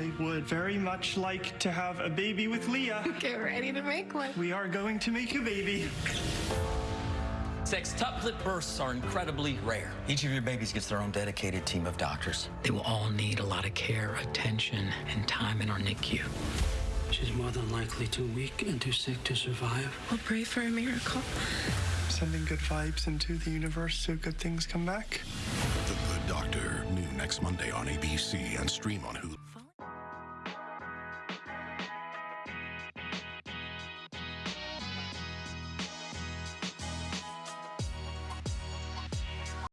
I would very much like to have a baby with Leah. Get ready to make one. We are going to make a baby. Sextuplet births are incredibly rare. Each of your babies gets their own dedicated team of doctors. They will all need a lot of care, attention, and time in our NICU. She's more than likely too weak and too sick to survive. We'll pray for a miracle. Sending good vibes into the universe so good things come back. The Good Doctor, new next Monday on ABC and stream on Hulu.